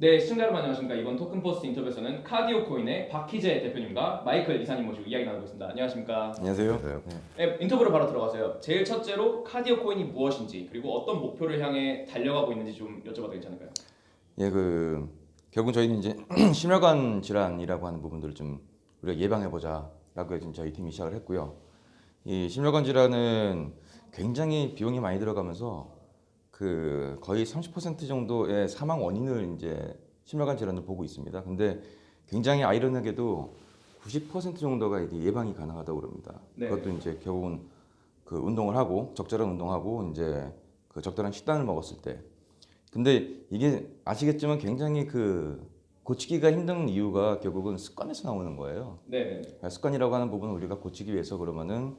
네, 시청자 여러분 안녕하십니까. 이번 토큰포스트 인터뷰에서는 카디오 코인의 박희재 대표님과 마이클 이사님 모시고 이야기 나누고 있습니다. 안녕하십니까. 안녕하세요. 네, 인터뷰로 바로 들어가세요. 제일 첫째로 카디오 코인이 무엇인지 그리고 어떤 목표를 향해 달려가고 있는지 좀 여쭤봐도 괜찮을까요? 예, 그 결국 저희는 이제 심혈관 질환이라고 하는 부분들을 좀 우리가 예방해 보자 라고 지금 저희 팀이 시작을 했고요. 이 심혈관 질환은 굉장히 비용이 많이 들어가면서 그 거의 30% 정도의 사망 원인을 이제 심혈관 질환을 보고 있습니다. 근데 굉장히 아이러니하게도 90% 정도가 이제 예방이 가능하다고 그럽니다. 네. 그것도 이제 결국은 그 운동을 하고 적절한 운동하고 이제 그 적절한 식단을 먹었을 때 근데 이게 아시겠지만 굉장히 그 고치기가 힘든 이유가 결국은 습관에서 나오는 거예요. 네, 네, 네. 습관이라고 하는 부분을 우리가 고치기 위해서 그러면은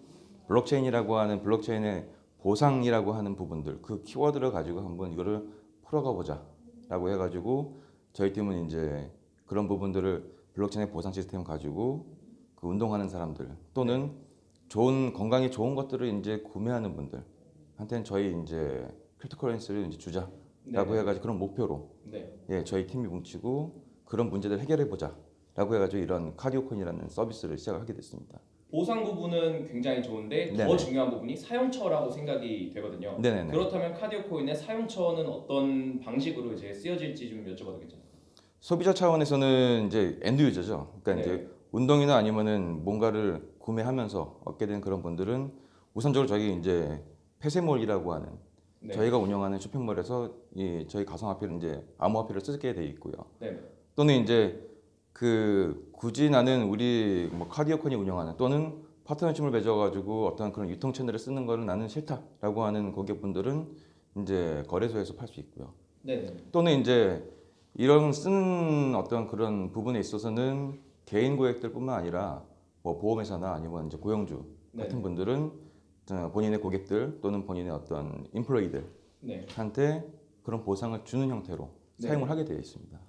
블록체인이라고 하는 블록체인의 보상이라고 하는 부분들 그 키워드를 가지고 한번 이거를 풀어가 보자라고 해가지고 저희 팀은 이제 그런 부분들을 블록체인의 보상 시스템 가지고 그 운동하는 사람들 또는 좋은 건강에 좋은 것들을 이제 구매하는 분들한테는 저희 이제 cryptocurrency를 이제 주자라고 네. 해가지고 그런 목표로 네. 예, 저희 팀이 뭉치고 그런 문제들을 해결해 보자라고 해가지고 이런 카디오 코인이라는 서비스를 시작을 하게 됐습니다. 보상 부분은 굉장히 좋은데 더 네네. 중요한 부분이 사용처라고 생각이 되거든요. 네네네. 그렇다면 카디오 코인의 사용처는 어떤 방식으로 이제 쓰여질지 좀 여쭤봐도 괜찮을까요? 소비자 차원에서는 이제 end user죠. 그러니까 네. 이제 운동이나 아니면은 뭔가를 구매하면서 얻게 된 그런 분들은 우선적으로 저희 이제 폐쇄몰이라고 하는 네. 저희가 운영하는 쇼핑몰에서 이 저희 가상화폐를 이제 암호화폐를 쓰게 돼 있고요. 네. 또는 이제 그 굳이 나는 우리 뭐 카디오콘이 운영하는 또는 파트너십을 맺어가지고 어떤 그런 유통 채널을 쓰는 거는 나는 싫다라고 하는 고객분들은 이제 거래소에서 팔 수 있고요. 네. 네. 또는 이제 이런 쓰는 어떤 그런 부분에 있어서는 개인 고객들뿐만 아니라 뭐 보험회사나 아니면 이제 고용주 네. 같은 분들은 어, 본인의 고객들 또는 본인의 어떤 인플로이들한테 네. 그런 보상을 주는 형태로 네. 사용을 하게 되어 있습니다.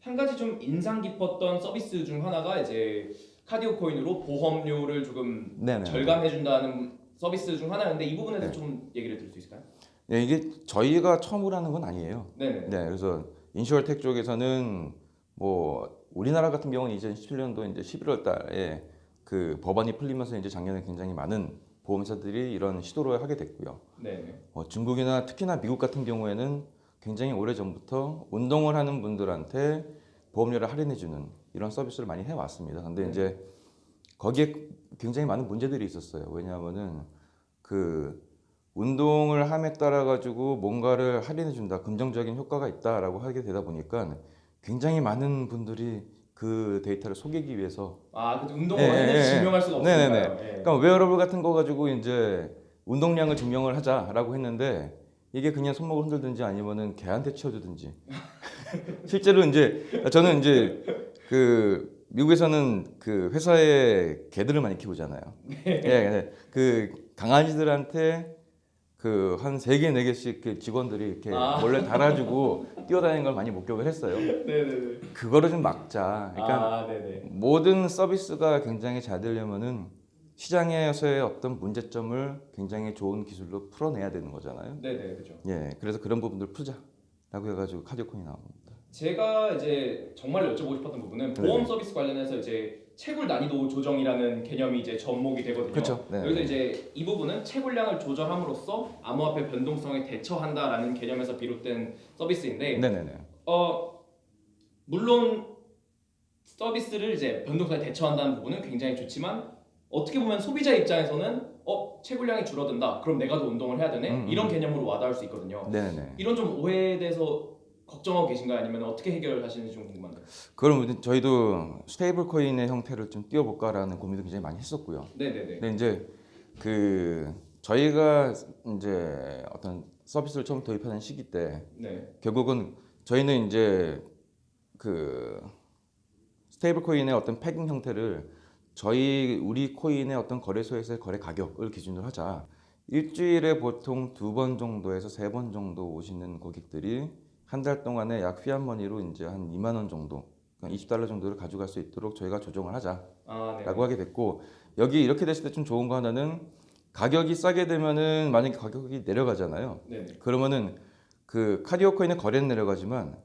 한 가지 좀 인상 깊었던 서비스 중 하나가 이제 카디오 코인으로 보험료를 조금 네네. 절감해준다는 서비스 중 하나였는데 이 부분에 대해서 네. 좀 얘기를 들을 수 있을까요? 네, 이게 저희가 처음으로 하는 건 아니에요. 네네. 네, 그래서 인슈어텍 쪽에서는 뭐 우리나라 같은 경우는 2017년도 이제 11월 달에 그 법안이 풀리면서 이제 작년에 굉장히 많은 보험사들이 이런 시도를 하게 됐고요. 네네. 어, 중국이나 특히나 미국 같은 경우에는 굉장히 오래 전부터 운동을 하는 분들한테 보험료를 할인해주는 이런 서비스를 많이 해왔습니다. 근데 네. 이제 거기에 굉장히 많은 문제들이 있었어요. 왜냐하면은 그 운동을 함에 따라 가지고 뭔가를 할인해 준다, 긍정적인 효과가 있다라고 하게 되다 보니까 굉장히 많은 분들이 그 데이터를 속이기 위해서 아, 근데 운동을 예, 예, 예. 증명할 수가. 없으니까요. 예. 그러니까 웨어러블 같은 거 가지고 이제 운동량을 증명을 하자라고 했는데 이게 그냥 손목을 흔들든지 아니면은 개한테 치워주든지 실제로 이제 저는 이제 그 미국에서는 그 회사에 개들을 많이 키우잖아요. 예, 예. 그 강아지들한테 그 한 세 개 네 개씩 그 직원들이 이렇게 아. 몰래 달아주고 뛰어다니는 걸 많이 목격을 했어요. 네네네. 그거를 좀 막자. 그러니까 아, 네네. 모든 서비스가 굉장히 잘 되려면은 시장에서의 어떤 문제점을 굉장히 좋은 기술로 풀어내야 되는 거잖아요. 네네, 그죠. 예, 그래서 그런 부분들 풀자라고 해가지고 카디오콘이 나옵니다. 제가 이제 정말 여쭤보고 싶었던 부분은 보험 네. 서비스 관련해서 이제 채굴 난이도 조정이라는 개념이 이제 접목이 되거든요. 그렇죠. 네. 여기서 이제 이 부분은 채굴량을 조절함으로써 암호화폐 변동성에 대처한다라는 개념에서 비롯된 서비스인데 네네네. 어 물론 서비스를 이제 변동성에 대처한다는 부분은 굉장히 좋지만 어떻게 보면 소비자 입장에서는 어 채굴량이 줄어든다. 그럼 내가 더 운동을 해야 되네? 음, 음. 이런 개념으로 와닿을 수 있거든요. 네네네. 이런 좀 오해에 대해서 걱정하고 계신가요? 아니면 어떻게 해결하시는지 좀 궁금한데요 그럼 저희도 스테이블 코인의 형태를 좀 띄워볼까라는 고민도 굉장히 많이 했었고요. 네네네. 근데 이제 그 저희가 이제 어떤 서비스를 처음 도입하는 시기 때 네. 결국은 저희는 이제 그 스테이블 코인의 어떤 pegging 형태를 저희 우리 코인의 어떤 거래소에서의 거래 가격을 기준으로 하자. 일주일에 보통 두 번 정도에서 세 번 정도 오시는 고객들이 한 달 동안에 약 fiat money로 이제 한 2만 원 정도, 그러니까 20달러 정도를 가져갈 수 있도록 저희가 조정을 하자라고 아, 네. 하게 됐고 여기 이렇게 됐을 때 좀 좋은 거 하나는 가격이 싸게 되면은 만약에 가격이 내려가잖아요. 네네. 그러면은 그 카디오 코인의 거래는 내려가지만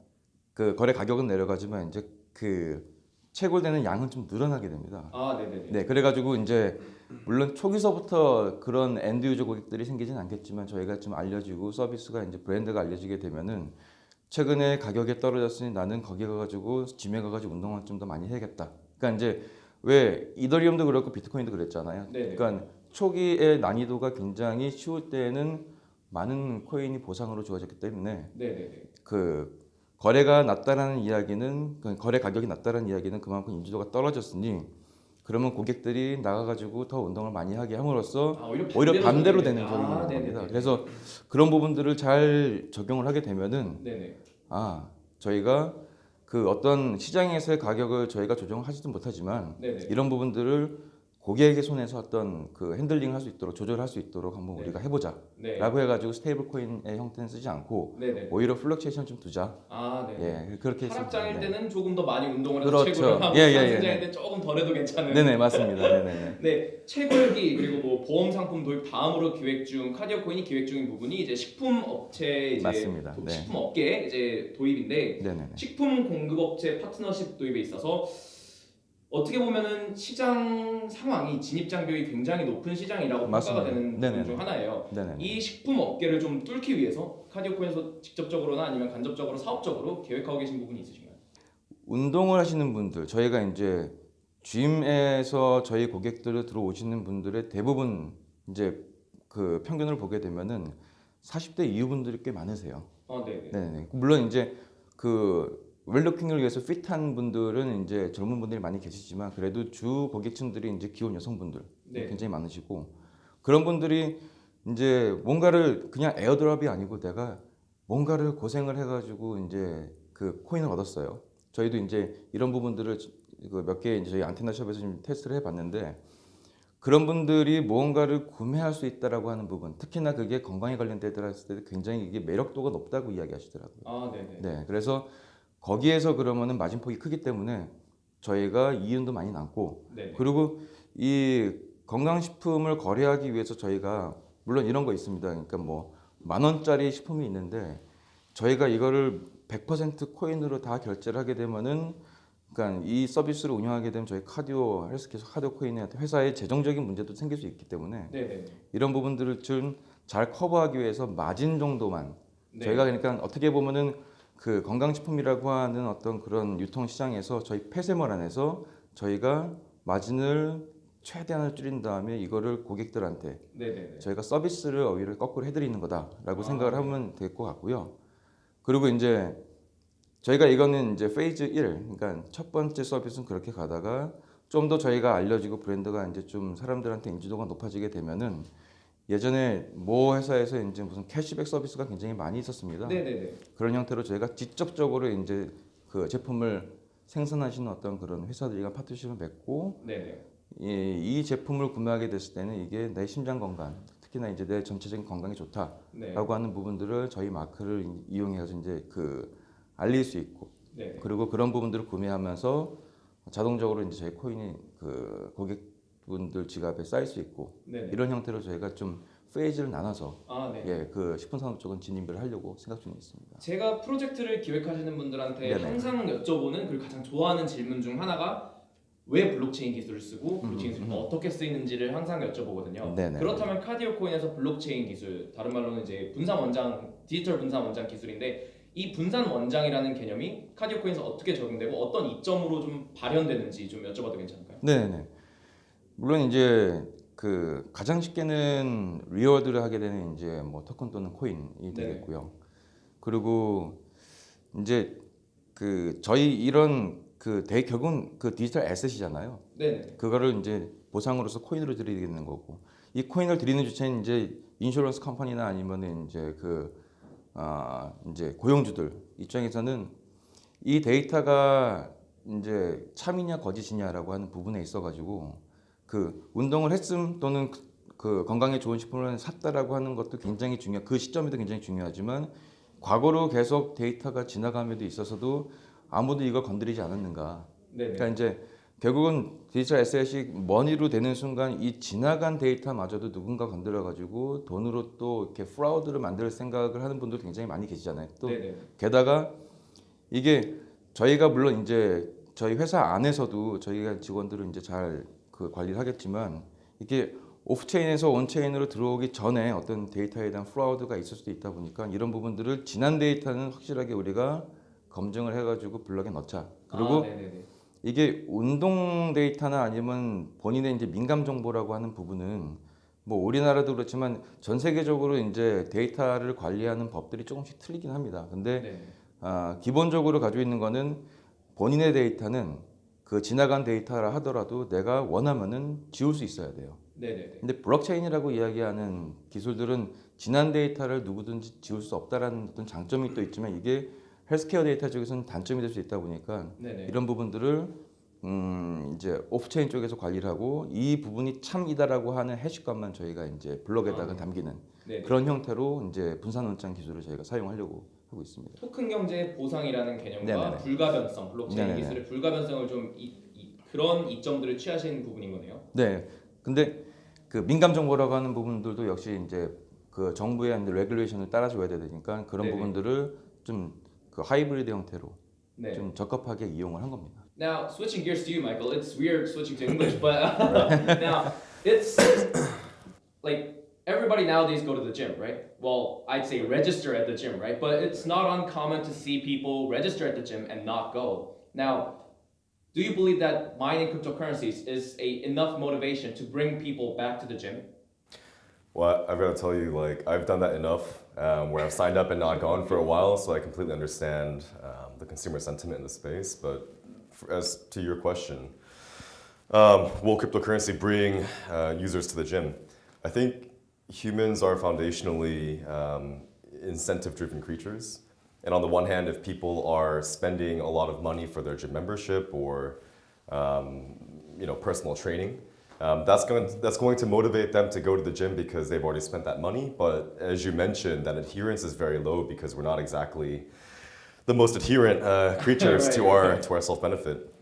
그 거래 가격은 내려가지만 이제 그 채굴되는 양은 좀 늘어나게 됩니다. 아, 네네네. 네, 그래가지고 이제 물론 초기서부터 그런 end user 고객들이 생기진 않겠지만 저희가 좀 알려지고 서비스가 이제 브랜드가 알려지게 되면은 최근에 가격이 떨어졌으니 나는 거기 가가지고 gym에 가가지고 운동을 좀더 많이 해야겠다. 그러니까 이제 왜 이더리움도 그렇고 비트코인도 그랬잖아요. 네네. 그러니까 초기의 난이도가 굉장히 쉬울 때에는 많은 코인이 보상으로 주어졌기 때문에 네네네. 그 거래가 낮다라는 이야기는 그 거래 가격이 낮다라는 이야기는 그만큼 인지도가 떨어졌으니 그러면 고객들이 나가가지고 더 운동을 많이 하게 함으로써 아, 오히려 오히려 반대로 되는. 적용이 아, 겁니다. 그래서 그런 부분들을 잘 적용을 하게 되면은 네네. 아 저희가 그 어떤 시장에서의 가격을 저희가 조정하지도 못하지만 네네. 이런 부분들을 고객의 손에서 어떤 그 handling을 할수 있도록 조절할 수 있도록 한번 네. 우리가 해보자라고 네. 해가지고 스테이블 코인의 형태는 쓰지 않고 네네. 오히려 fluctuation 좀 두자. 아, 네. 예 그렇게 하락장일. 네. 때는 조금 더 많이 운동을 해서 그렇죠. 채굴을 하고 예, 예, 예, 상승장일 네. 때 조금 덜해도 괜찮은 네네 맞습니다. 네네네. 네, 채굴기 그리고 뭐 보험 상품 도입 다음으로 기획 중 카디오 코인이 기획 중인 부분이 이제 식품 업체 이제 맞습니다. 도- 네. 식품 업계 이제 도입인데 네네네. 식품 공급 업체 파트너십 도입에 있어서 어떻게 보면은 시장 상황이 진입 장벽이 굉장히 높은 시장이라고 맞습니다. 평가가 되는. 부분 중 하나예요. 네네. 이 식품 업계를 좀 뚫기 위해서 카디오 코인에서 직접적으로나 아니면 간접적으로 사업적으로 계획하고 계신 부분이 있으신가요? 운동을 하시는 분들 저희가 이제 짐에서 저희 고객들을 들어오시는 분들의 대부분 이제 그 평균을 보게 되면은 40대 이후 분들이 꽤 많으세요. 아, 네, 네. 네네. 물론 이제 그 웰루킹을 위해서 핏한 분들은 이제 젊은 분들이 많이 계시지만 그래도 주 고객층들이 이제 기혼 여성분들 네. 굉장히 많으시고 그런 분들이 이제 뭔가를 그냥 에어드랍이 아니고 내가 뭔가를 고생을 해가지고 이제 그 코인을 얻었어요. 저희도 이제 이런 부분들을 그몇개 이제 저희 안테나 샵에서 좀 테스트를 해봤는데 그런 분들이 무언가를 구매할 수 있다라고 하는 부분, 특히나 그게 건강에 관련되더라 했을 때 굉장히 이게 매력도가 높다고 이야기하시더라고요. 아, 네, 네. 네, 그래서 거기에서 그러면은 마진폭이 크기 때문에 저희가 이윤도 많이 남고 네. 그리고 이 건강식품을 거래하기 위해서 저희가 물론 이런 거 있습니다. 그러니까 뭐 만 원짜리 식품이 있는데 저희가 이거를 100% 코인으로 다 결제를 하게 되면은 그러니까 이 서비스를 운영하게 되면 저희 카디오 헬스케어 카디오 코인의 회사의 재정적인 문제도 생길 수 있기 때문에 네, 네. 이런 부분들을 좀 잘 커버하기 위해서 마진 정도만 네. 저희가 그러니까 어떻게 보면은 그 건강식품이라고 하는 어떤 그런 유통 시장에서 저희 폐쇄몰 안에서 저희가 마진을 최대한을 줄인 다음에 이거를 고객들한테 네, 네, 네. 저희가 서비스를 오히려 거꾸로 해드리는 거다라고 아, 생각을 네. 하면 될 것 같고요. 그리고 이제 저희가 이거는 이제 phase 1, 그러니까 첫 번째 서비스는 그렇게 가다가 좀 더 저희가 알려지고 브랜드가 이제 좀 사람들한테 인지도가 높아지게 되면은 예전에 모 회사에서 이제 무슨 캐시백 서비스가 굉장히 많이 있었습니다. 네, 네, 네. 그런 형태로 저희가 직접적으로 이제 그 제품을 생산하시는 어떤 그런 회사들과 파트너십을 맺고 네, 네. 이, 이 제품을 구매하게 됐을 때는 이게 내 심장 건강, 특히나 이제 내 전체적인 건강에 좋다라고 네. 하는 부분들을 저희 마크를 이- 이용해서 이제 그 알릴 수 있고 네. 네. 그리고 그런 부분들을 구매하면서 자동적으로 이제 저희 코인이 그 고객 분들 지갑에 쌓일 수 있고 네. 네. 이런 형태로 저희가 좀 phase를 나눠서 아, 네. 예, 그 식품 산업 쪽은 진입을 하려고 생각 중에 있습니다. 제가 프로젝트를 기획하시는 분들한테 네네. 항상 여쭤보는 그리고 가장 좋아하는 질문 중 하나가 왜 블록체인 기술을 쓰고 블록체인 기술이 어떻게 쓰이는지를 항상 여쭤보거든요. 음, 네네. 그렇다면 카디오 코인에서 블록체인 기술, 다른 말로는 이제 분산 원장, 디지털 분산 원장 기술인데 이 분산 원장이라는 개념이 카디오 코인에서 어떻게 적용되고 어떤 이점으로 좀 발현되는지 좀 여쭤봐도 괜찮을까요? 네네. 물론 이제 그 가장 쉽게는 reward를 하게 되는 이제 뭐 토큰 또는 코인이 네. 되겠고요. 그리고 이제 그 저희 이런 그 대, 결국은 그 digital asset이잖아요. 네, 그거를 이제 보상으로서 코인으로 드리게 되는 거고 이 코인을 드리는 주체는 이제 insurance company나 아니면은 이제 그 아, 이제 고용주들 입장에서는 이 데이터가 이제 참이냐 거짓이냐라고 하는 부분에 있어 가지고 그 운동을 했음 또는 그- 그 건강에 좋은 식품을 샀다라고 하는 것도 굉장히 중요 그 시점에도 굉장히 중요하지만 과거로 계속 데이터가 지나감에도 있어서도 아무도 이걸 건드리지 않았는가 네, 네. 그러니까 이제 결국은 digital asset이 money로 되는 순간 이 지나간 데이터마저도 누군가 건드려 가지고 돈으로 또 이렇게 fraud를 만들 생각을 하는 분들 굉장히 많이 계시잖아요. 또 네, 네. 게다가 이게 저희가 물론 이제 저희 회사 안에서도 저희가 직원들은 이제 잘 그 관리를 하겠지만 이게 off-chain에서 on-chain으로 들어오기 전에 어떤 데이터에 대한 fraud가 있을 수도 있다 보니까 이런 부분들을 지난 데이터는 확실하게 우리가 검증을 해가지고 블럭에 넣자. 그리고 아. 이게 운동 데이터나 아니면 본인의 이제 민감 정보라고 하는 부분은 뭐 우리나라도 그렇지만 전 세계적으로 이제 데이터를 관리하는 법들이 조금씩 틀리긴 합니다. 근데 네. 아, 기본적으로 가지고 있는 거는 본인의 데이터는 그 지나간 데이터라 하더라도 내가 원하면은 지울 수 있어야 돼요. 네네네. 근데 블록체인이라고 이야기하는 기술들은 지난 데이터를 누구든지 지울 수 없다라는 어떤 장점이 또 있지만 이게 헬스케어 데이터 쪽에서는 단점이 될 수 있다 보니까 네네. 이런 부분들을 음 이제 off-chain 쪽에서 관리를 하고 이 부분이 참이다라고 하는 해시값만 저희가 이제 블록에다가 아, 담기는 네네. 그런 형태로 이제 분산 원장 기술을 저희가 사용하려고 하고 있습니다. 토큰 경제 보상이라는 개념과 네네네. 불가변성, 블록체인 네네네. 기술의 불가변성을 좀 이, 이- 그런 이점들을 취하시는 부분인 거네요. 네. 근데 그 민감 정보라고 하는 부분들도 역시 이제 그 정부의 이제 regulation을 따라줘야 되니까 그런 네네. 부분들을 좀 그 하이브리드 형태로 네. 좀 적합하게 이용을 한 겁니다. Now, switching gears to you, Michael. It's weird switching to English, but now it's like everybody nowadays go to the gym, right? Well, I'd say register at the gym, right? But it's not uncommon to see people register at the gym and not go. Now, do you believe that mining cryptocurrencies is a enough motivation to bring people back to the gym? Well, I've got to tell you, like, I've done that enough um, where I've signed up and not gone for a while, so I completely understand um, the consumer sentiment in the space. But for, as to your question, um, will cryptocurrency bring uh, users to the gym? I think humans are foundationally um, incentive driven creatures. And on the one hand, if people are spending a lot of money for their gym membership or um, you know, personal training, um, that's going that's going to motivate them to go to the gym because they've already spent that money. But as you mentioned, that adherence is very low because we're not exactly the most adherent uh, creatures Right, to our to our self benefit.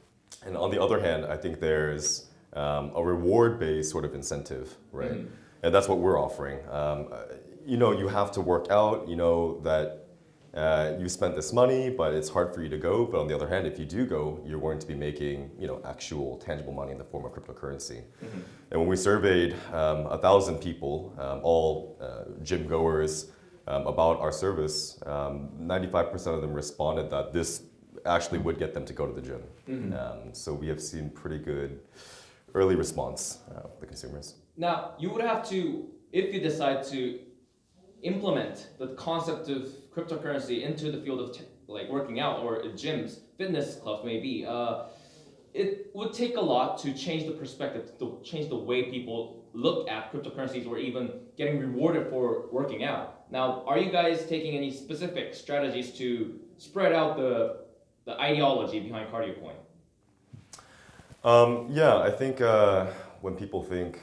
And on the other hand, I think there's um, a reward based sort of incentive, right? And that's what we're offering. Um, uh, you know, you have to work out. You know that uh, you spent this money, but it's hard for you to go. But on the other hand, if you do go, you're going to be making you know actual tangible money in the form of cryptocurrency. And when we surveyed um, a thousand people, um, all uh, gym goers, um, about our service, um, 95% of them responded that this actually would get them to go to the gym. Um, so we have seen pretty good early response uh, the consumers. Now, you would have to, if you decide to implement the concept of cryptocurrency into the field of like working out or gyms, fitness clubs maybe, uh, it would take a lot to change the perspective, to change the way people look at cryptocurrencies or even getting rewarded for working out. Now, are you guys taking any specific strategies to spread out the, the ideology behind CardioCoin? Um, yeah, I think uh, when people think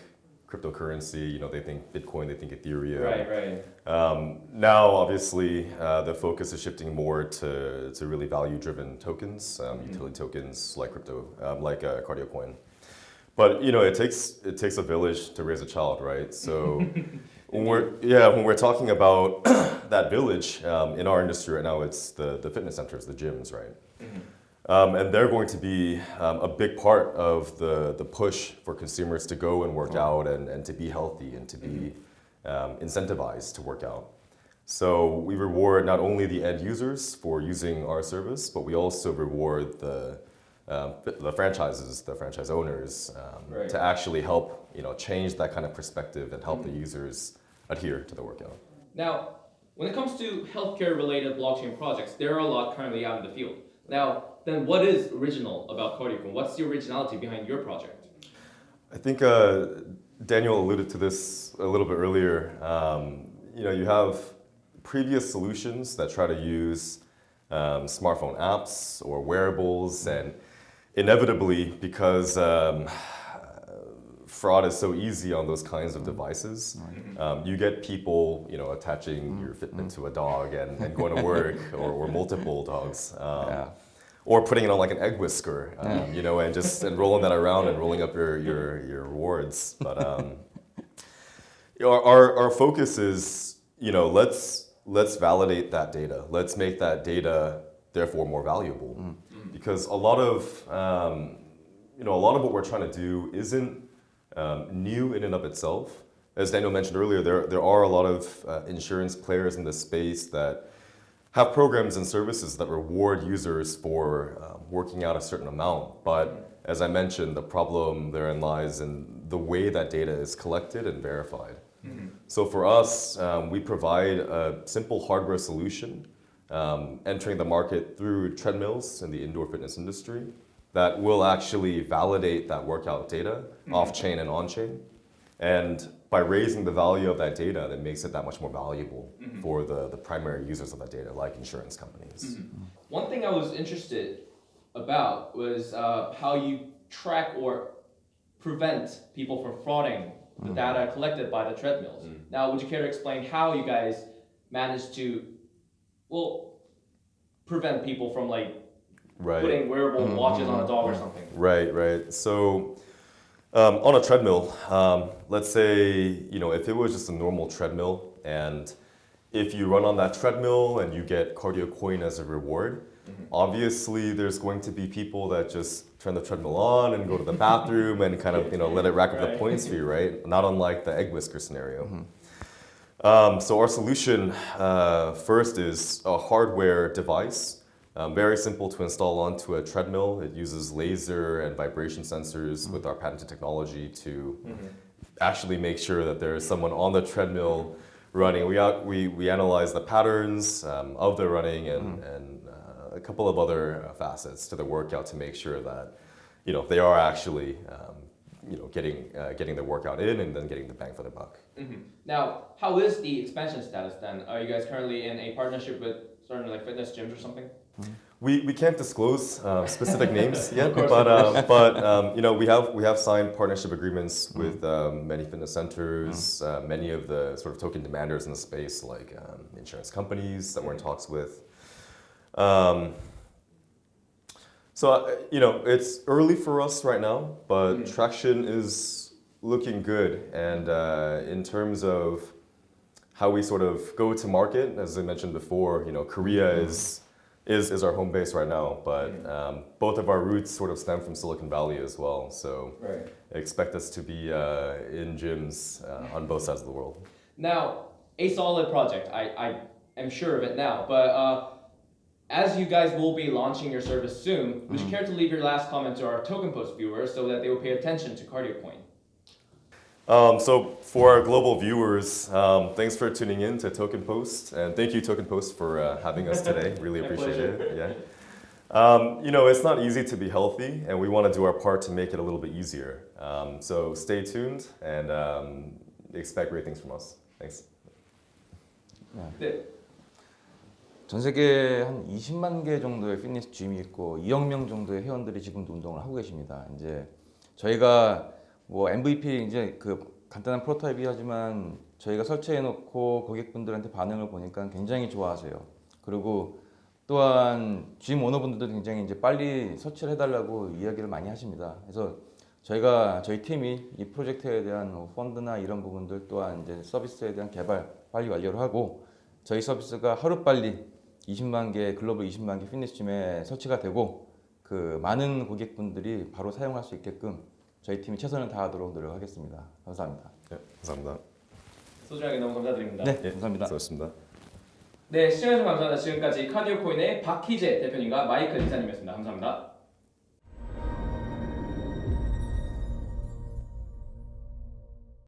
cryptocurrency, you know, they think Bitcoin, they think Ethereum. Right, right. Um, now, obviously, uh, the focus is shifting more to, to really value-driven tokens, um, utility tokens like crypto, um, like uh, CardioCoin. But you know, it takes it takes a village to raise a child, right? So, when we're yeah, when we're talking about that village um, in our industry right now, it's the the fitness centers, the gyms, right? Um, and they're going to be um, a big part of the, the push for consumers to go and work out and, and to be healthy and to be um, incentivized to work out. So we reward not only the end users for using our service, but we also reward the, um, the franchises, the franchise owners, um, Right. to actually help you know, change that kind of perspective and help the users adhere to the workout. Now, when it comes to healthcare related blockchain projects, there are a lot currently out in the field. Now, then what is original about CardioCoin? What's the originality behind your project? I think uh, Daniel alluded to this a little bit earlier. Um, you know, you have previous solutions that try to use um, smartphone apps or wearables, and inevitably, because um, fraud is so easy on those kinds of devices, um, you get people, you know, attaching your Fitbit to a dog and, and going to work, or, or multiple dogs. Um, Yeah. Or putting it on like an egg whisker, um, you know, and just and rolling that around and rolling up your your, your rewards. But um, our, our our focus is, you know, let's let's validate that data. Let's make that data therefore more valuable. Because a lot of um, you know a lot of what we're trying to do isn't um, new in and of itself. As Daniel mentioned earlier, there there are a lot of uh, insurance players in this space that have programs and services that reward users for uh, working out a certain amount. But as I mentioned, the problem therein lies in the way that data is collected and verified. So for us, um, we provide a simple hardware solution um, entering the market through treadmills in the indoor fitness industry that will actually validate that workout data off-chain and on-chain. And by raising the value of that data, that makes it that much more valuable mm-hmm. for the, the primary users of that data, like insurance companies. Mm-hmm. One thing I was interested about was uh, how you track or prevent people from frauding the mm-hmm. data collected by the treadmills. Now, would you care to explain how you guys managed to, well, prevent people from like Right. putting wearable watches on a dog or something? Right, right. So um, on a treadmill, um, let's say, you know, if it was just a normal treadmill and if you run on that treadmill and you get cardio coin as a reward, obviously there's going to be people that just turn the treadmill on and go to the bathroom and kind of, you know, let it rack up the points for you, right? Not unlike the egg whisker scenario. Um, so our solution uh, first is a hardware device, um, very simple to install onto a treadmill. It uses laser and vibration sensors with our patented technology to actually make sure that there is someone on the treadmill running. We, out, we, we analyze the patterns um, of the running and, and uh, a couple of other uh, facets to the workout to make sure that you know they are actually um, you know getting uh, getting their workout in and then getting the bang for their buck. Mhm. Now, how is the expansion status then? Are you guys currently in a partnership with certain like fitness gyms or something? We, we can't disclose uh, specific names yet, but um, but um, you know we have we have signed partnership agreements with um, many fitness centers, uh, many of the sort of token demanders in the space, like um, insurance companies that we're in talks with. Um, so uh, you know it's early for us right now, but Mm. traction is looking good, and uh, in terms of how we sort of go to market, as I mentioned before, you know, Korea is is is our home base right now, but um, both of our roots sort of stem from Silicon Valley as well. So Right. expect us to be uh, in gyms uh, on both sides of the world. Now, a solid project. I, I am sure of it now. But uh, as you guys will be launching your service soon, would you care to leave your last comment to our Token Post viewers so that they will pay attention to CardioCoin? Um, so for our global viewers, um, thanks for tuning in to Token Post, and thank you Token Post for uh, having us today. Really My appreciate pleasure. it. Yeah. Um, you know, it's not easy to be healthy, and we want to do our part to make it a little bit easier. Um, so stay tuned and um, expect great things from us. Thanks. 네. 전 세계에 한 20만 개 정도의 피트니스 짐이 있고 2억 명 정도의 회원들이 지금도 운동을 하고 계십니다. 이제 저희가 뭐 MVP 이제 그 간단한 prototype이 하지만 저희가 설치해 놓고 고객분들한테 반응을 보니까 굉장히 좋아하세요. 그리고 또한 gym owner분들도 굉장히 이제 빨리 설치를 해달라고 이야기를 많이 하십니다. 그래서 저희가 저희 팀이 이 프로젝트에 대한 뭐 펀드나 이런 부분들 또한 이제 서비스에 대한 개발 빨리 완료를 하고 저희 서비스가 하루 빨리 20만 개 글로벌 20만 개 피트니스 짐에 설치가 되고 그 많은 고객분들이 바로 사용할 수 있게끔 저희 팀이 최선을 다하도록 노력하겠습니다. 감사합니다. 네, 감사합니다. 소중하게 너무 감사드립니다. 네, 감사합니다. 수고하셨습니다. 네, 시청해주셔서 감사합니다. 지금까지 카디오코인의 박희재 대표님과 마이클 이사님이었습니다. 감사합니다.